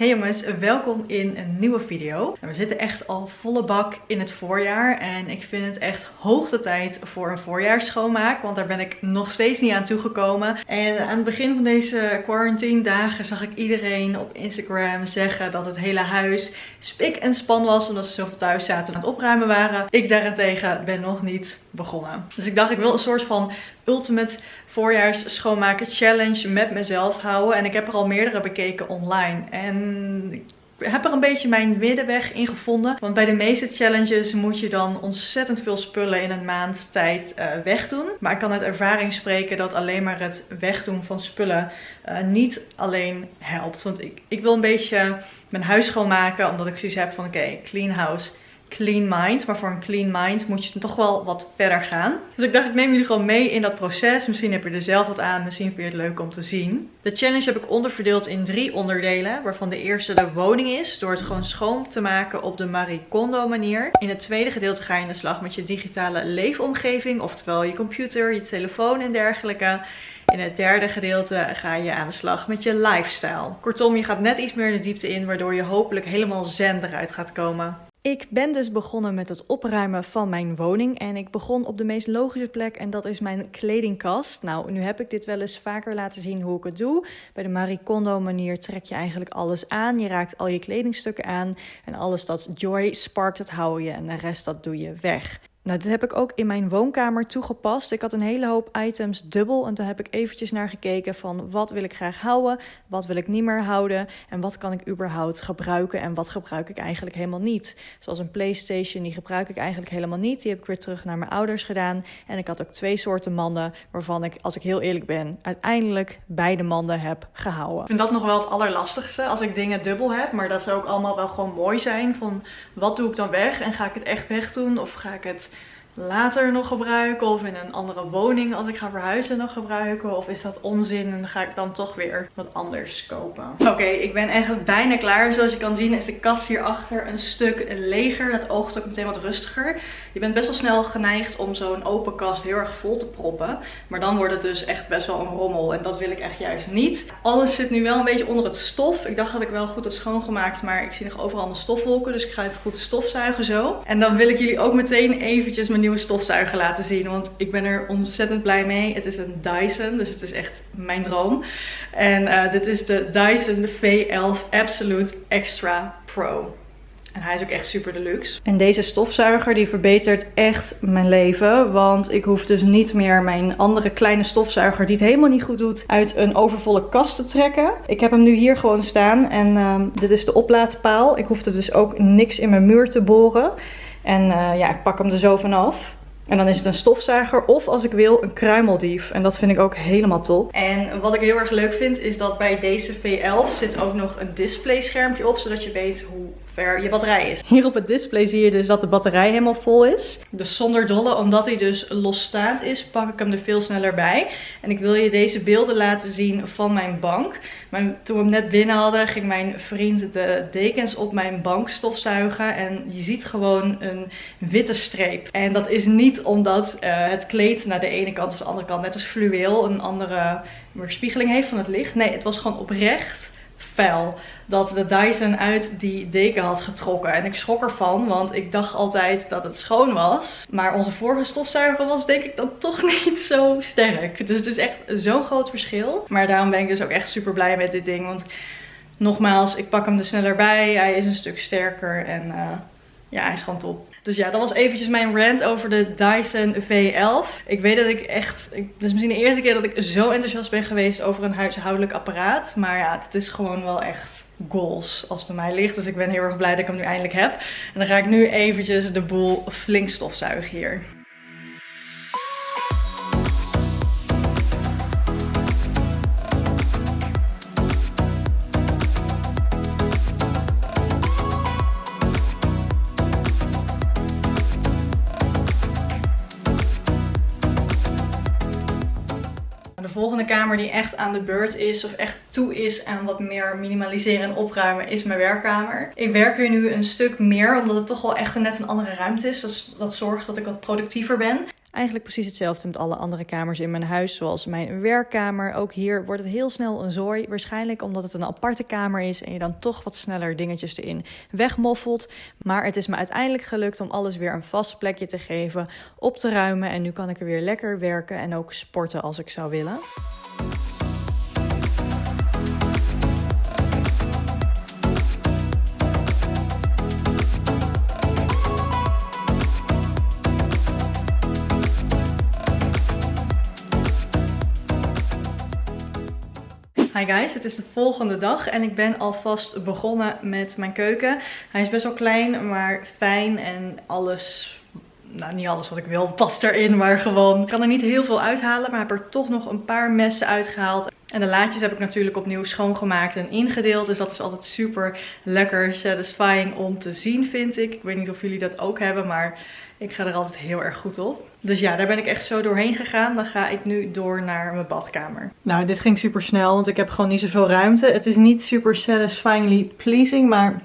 Hey jongens, welkom in een nieuwe video. We zitten echt al volle bak in het voorjaar en ik vind het echt hoog de tijd voor een voorjaarsschoonmaak, want daar ben ik nog steeds niet aan toegekomen. En aan het begin van deze quarantine dagen zag ik iedereen op Instagram zeggen dat het hele huis spik en span was omdat ze zoveel thuis zaten en aan het opruimen waren. Ik daarentegen ben nog niet begonnen. Dus ik dacht ik wil een soort van ultimate voorjaars schoonmaken challenge met mezelf houden. En ik heb er al meerdere bekeken online. En ik heb er een beetje mijn middenweg in gevonden. Want bij de meeste challenges moet je dan ontzettend veel spullen in een maand tijd uh, wegdoen. Maar ik kan uit ervaring spreken dat alleen maar het wegdoen van spullen uh, niet alleen helpt. Want ik, ik wil een beetje mijn huis schoonmaken. Omdat ik zoiets heb van oké, clean house clean mind. Maar voor een clean mind moet je toch wel wat verder gaan. Dus ik dacht, ik neem jullie gewoon mee in dat proces. Misschien heb je er zelf wat aan. Misschien vind je het leuk om te zien. De challenge heb ik onderverdeeld in drie onderdelen. Waarvan de eerste de woning is. Door het gewoon schoon te maken op de Marie Kondo manier. In het tweede gedeelte ga je in de slag met je digitale leefomgeving. Oftewel je computer, je telefoon en dergelijke. In het derde gedeelte ga je aan de slag met je lifestyle. Kortom, je gaat net iets meer de diepte in, waardoor je hopelijk helemaal zen eruit gaat komen. Ik ben dus begonnen met het opruimen van mijn woning. En ik begon op de meest logische plek en dat is mijn kledingkast. Nou, nu heb ik dit wel eens vaker laten zien hoe ik het doe. Bij de Marie Kondo manier trek je eigenlijk alles aan. Je raakt al je kledingstukken aan. En alles dat joy sparkt, dat hou je. En de rest dat doe je weg. Nou, dit heb ik ook in mijn woonkamer toegepast. Ik had een hele hoop items dubbel en daar heb ik eventjes naar gekeken van wat wil ik graag houden, wat wil ik niet meer houden en wat kan ik überhaupt gebruiken en wat gebruik ik eigenlijk helemaal niet. Zoals een PlayStation, die gebruik ik eigenlijk helemaal niet. Die heb ik weer terug naar mijn ouders gedaan. En ik had ook twee soorten manden waarvan ik, als ik heel eerlijk ben, uiteindelijk beide manden heb gehouden. Ik vind dat nog wel het allerlastigste als ik dingen dubbel heb, maar dat zou ook allemaal wel gewoon mooi zijn van wat doe ik dan weg en ga ik het echt wegdoen of ga ik het later nog gebruiken of in een andere woning als ik ga verhuizen nog gebruiken of is dat onzin en ga ik dan toch weer wat anders kopen. Oké, ik ben echt bijna klaar. Zoals je kan zien is de kast hierachter een stuk leger. Dat oogt ook meteen wat rustiger. Je bent best wel snel geneigd om zo'n open kast heel erg vol te proppen. Maar dan wordt het dus echt best wel een rommel en dat wil ik echt juist niet. Alles zit nu wel een beetje onder het stof. Ik dacht dat ik wel goed had schoongemaakt, maar ik zie nog overal mijn stofwolken. Dus ik ga even goed stofzuigen zo. En dan wil ik jullie ook meteen eventjes mijn nieuwe stofzuiger laten zien. Want ik ben er ontzettend blij mee. Het is een Dyson, dus het is echt mijn droom. En uh, dit is de Dyson V11 Absolute Extra Pro. En hij is ook echt super deluxe. En deze stofzuiger die verbetert echt mijn leven. Want ik hoef dus niet meer mijn andere kleine stofzuiger die het helemaal niet goed doet uit een overvolle kast te trekken. Ik heb hem nu hier gewoon staan en uh, dit is de oplaadpaal. Ik hoefde dus ook niks in mijn muur te boren. En uh, ja, ik pak hem er zo vanaf. En dan is het een stofzuiger of als ik wil een kruimeldief. En dat vind ik ook helemaal top. En wat ik heel erg leuk vind is dat bij deze V11 zit ook nog een display schermpje op. Zodat je weet hoe ver je batterij is. Hier op het display zie je dus dat de batterij helemaal vol is. Dus zonder dolle, omdat hij dus losstaand is, pak ik hem er veel sneller bij. En ik wil je deze beelden laten zien van mijn bank. Maar toen we hem net binnen hadden, ging mijn vriend de dekens op mijn bank stofzuigen. En je ziet gewoon een witte streep. En dat is niet omdat uh, het kleed naar de ene kant of de andere kant, net als fluweel, een andere weerspiegeling heeft van het licht. Nee, het was gewoon oprecht dat de Dyson uit die deken had getrokken. En ik schrok ervan, want ik dacht altijd dat het schoon was. Maar onze vorige stofzuiger was denk ik dan toch niet zo sterk. Dus het is echt zo'n groot verschil. Maar daarom ben ik dus ook echt super blij met dit ding. Want nogmaals, ik pak hem er sneller bij. Hij is een stuk sterker en uh, ja, hij is gewoon top. Dus ja, dat was eventjes mijn rant over de Dyson V11. Ik weet dat ik echt, dit is misschien de eerste keer dat ik zo enthousiast ben geweest over een huishoudelijk apparaat. Maar ja, het is gewoon wel echt goals als het aan mij ligt. Dus ik ben heel erg blij dat ik hem nu eindelijk heb. En dan ga ik nu eventjes de boel flink stofzuigen hier. Volgende kamer die echt aan de beurt is of echt toe is aan wat meer minimaliseren en opruimen is mijn werkkamer. Ik werk hier nu een stuk meer omdat het toch wel echt net een andere ruimte is. Dat zorgt dat ik wat productiever ben. Eigenlijk precies hetzelfde met alle andere kamers in mijn huis, zoals mijn werkkamer. Ook hier wordt het heel snel een zooi. Waarschijnlijk omdat het een aparte kamer is en je dan toch wat sneller dingetjes erin wegmoffelt. Maar het is me uiteindelijk gelukt om alles weer een vast plekje te geven, op te ruimen. En nu kan ik er weer lekker werken en ook sporten als ik zou willen. Hi guys, het is de volgende dag en ik ben alvast begonnen met mijn keuken. Hij is best wel klein, maar fijn en alles nou niet alles wat ik wil past erin, maar gewoon. Ik kan er niet heel veel uithalen, maar heb er toch nog een paar messen uitgehaald. En de laadjes heb ik natuurlijk opnieuw schoongemaakt en ingedeeld. Dus dat is altijd super lekker satisfying om te zien, vind ik. Ik weet niet of jullie dat ook hebben, maar ik ga er altijd heel erg goed op. Dus ja, daar ben ik echt zo doorheen gegaan. Dan ga ik nu door naar mijn badkamer. Nou, dit ging super snel, want ik heb gewoon niet zoveel ruimte. Het is niet super satisfyingly pleasing, maar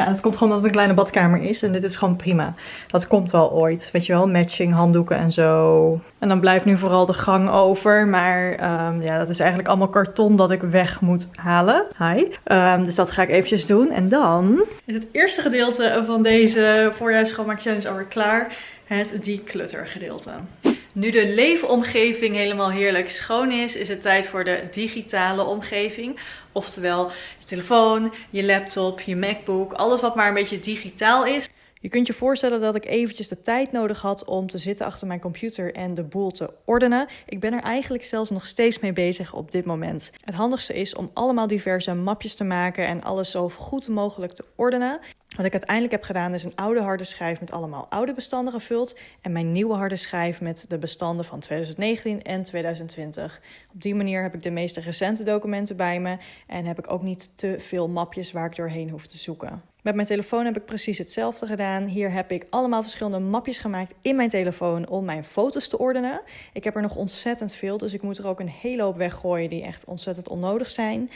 ja, het komt gewoon omdat het een kleine badkamer is. En dit is gewoon prima. Dat komt wel ooit. Weet je wel, matching handdoeken en zo. En dan blijft nu vooral de gang over. Maar um, ja, dat is eigenlijk allemaal karton dat ik weg moet halen. Hi. Um, dus dat ga ik eventjes doen. En dan is het eerste gedeelte van deze voorjaarsschoonmaak challenge alweer klaar. Het declutter gedeelte. Nu de leefomgeving helemaal heerlijk schoon is, is het tijd voor de digitale omgeving. Oftewel je telefoon, je laptop, je MacBook, alles wat maar een beetje digitaal is. Je kunt je voorstellen dat ik eventjes de tijd nodig had om te zitten achter mijn computer en de boel te ordenen. Ik ben er eigenlijk zelfs nog steeds mee bezig op dit moment. Het handigste is om allemaal diverse mapjes te maken en alles zo goed mogelijk te ordenen. Wat ik uiteindelijk heb gedaan is een oude harde schijf met allemaal oude bestanden gevuld en mijn nieuwe harde schijf met de bestanden van 2019 en 2020. Op die manier heb ik de meeste recente documenten bij me en heb ik ook niet te veel mapjes waar ik doorheen hoef te zoeken. Met mijn telefoon heb ik precies hetzelfde gedaan. Hier heb ik allemaal verschillende mapjes gemaakt in mijn telefoon om mijn foto's te ordenen. Ik heb er nog ontzettend veel, dus ik moet er ook een hele hoop weggooien die echt ontzettend onnodig zijn.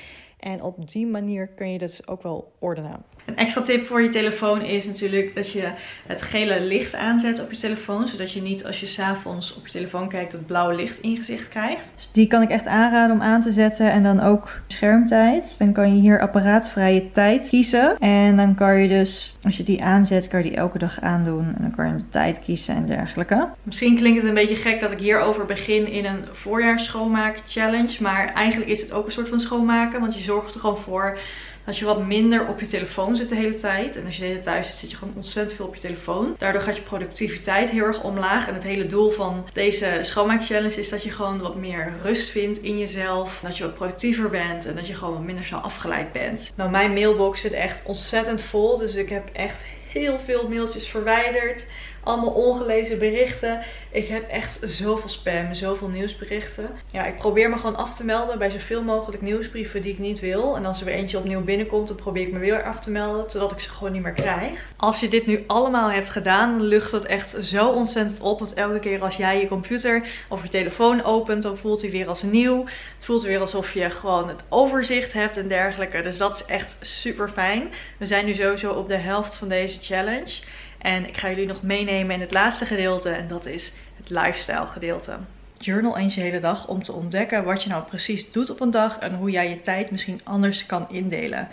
En op die manier kun je dus ook wel ordenen. Een extra tip voor je telefoon is natuurlijk dat je het gele licht aanzet op je telefoon. Zodat je niet als je s'avonds op je telefoon kijkt dat blauwe licht in je gezicht krijgt. Dus die kan ik echt aanraden om aan te zetten. En dan ook schermtijd. Dan kan je hier apparaatvrije tijd kiezen. En dan kan je dus, als je die aanzet, kan je die elke dag aandoen. En dan kan je de tijd kiezen en dergelijke. Misschien klinkt het een beetje gek dat ik hierover begin in een voorjaarsschoonmaak challenge. Maar eigenlijk is het ook een soort van schoonmaken. Want je zorgt er gewoon voor dat je wat minder op je telefoon zit de hele tijd. En als je de hele thuis zit, zit je gewoon ontzettend veel op je telefoon. Daardoor gaat je productiviteit heel erg omlaag. En het hele doel van deze schoonmaakchallenge is dat je gewoon wat meer rust vindt in jezelf. Dat je wat productiever bent en dat je gewoon wat minder snel afgeleid bent. Nou, mijn mailbox zit echt ontzettend vol. Dus ik heb echt heel veel mailtjes verwijderd. Allemaal ongelezen berichten. Ik heb echt zoveel spam, zoveel nieuwsberichten. Ja, ik probeer me gewoon af te melden bij zoveel mogelijk nieuwsbrieven die ik niet wil. En als er weer eentje opnieuw binnenkomt, dan probeer ik me weer af te melden. Zodat ik ze gewoon niet meer krijg. Als je dit nu allemaal hebt gedaan, lucht het echt zo ontzettend op. Want elke keer als jij je computer of je telefoon opent, dan voelt hij weer als nieuw. Het voelt weer alsof je gewoon het overzicht hebt en dergelijke. Dus dat is echt super fijn. We zijn nu sowieso op de helft van deze challenge. En ik ga jullie nog meenemen in het laatste gedeelte en dat is het lifestyle gedeelte. Journal eens je hele dag om te ontdekken wat je nou precies doet op een dag en hoe jij je tijd misschien anders kan indelen.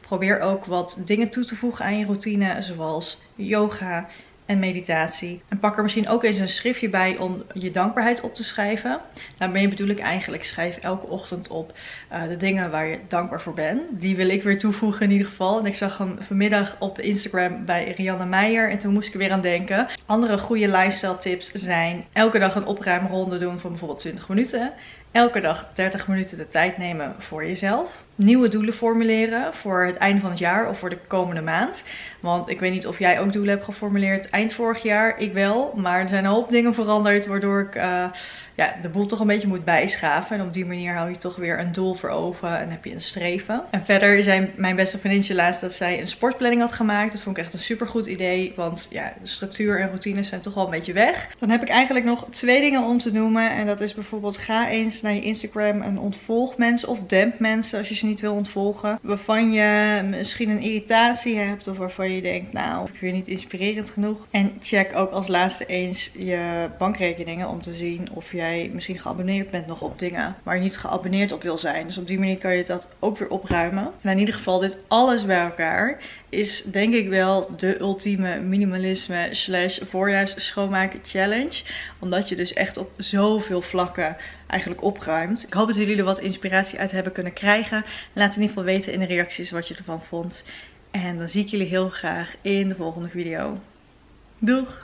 Probeer ook wat dingen toe te voegen aan je routine, zoals yoga, en meditatie. En pak er misschien ook eens een schriftje bij om je dankbaarheid op te schrijven. Daarmee bedoel ik eigenlijk, schrijf elke ochtend op uh, de dingen waar je dankbaar voor bent. Die wil ik weer toevoegen in ieder geval. En ik zag hem vanmiddag op Instagram bij Rianne Meijer en toen moest ik er weer aan denken. Andere goede lifestyle tips zijn elke dag een opruimronde doen van bijvoorbeeld 20 minuten. Elke dag 30 minuten de tijd nemen voor jezelf. Nieuwe doelen formuleren voor het einde van het jaar of voor de komende maand. Want ik weet niet of jij ook doelen hebt geformuleerd eind vorig jaar. Ik wel, maar er zijn een hoop dingen veranderd waardoor ik uh, ja, de boel toch een beetje moet bijschaven. En op die manier hou je toch weer een doel voor ogen en heb je een streven. En verder zijn mijn beste vriendinnetje laatst dat zij een sportplanning had gemaakt. Dat vond ik echt een super goed idee, want ja, de structuur en routines zijn toch wel een beetje weg. Dan heb ik eigenlijk nog twee dingen om te noemen. En dat is bijvoorbeeld ga eens naar je Instagram en ontvolg mensen of demp mensen als je niet wil ontvolgen. Waarvan je misschien een irritatie hebt of waarvan je denkt, nou, ik vind niet inspirerend genoeg. En check ook als laatste eens je bankrekeningen om te zien of jij misschien geabonneerd bent nog op dingen waar je niet geabonneerd op wil zijn. Dus op die manier kan je dat ook weer opruimen. En in ieder geval dit alles bij elkaar is denk ik wel de ultieme minimalisme slash voorjaars schoonmaken challenge. Omdat je dus echt op zoveel vlakken eigenlijk opruimt. Ik hoop dat jullie er wat inspiratie uit hebben kunnen krijgen. Laat in ieder geval weten in de reacties wat je ervan vond. En dan zie ik jullie heel graag in de volgende video. Doeg!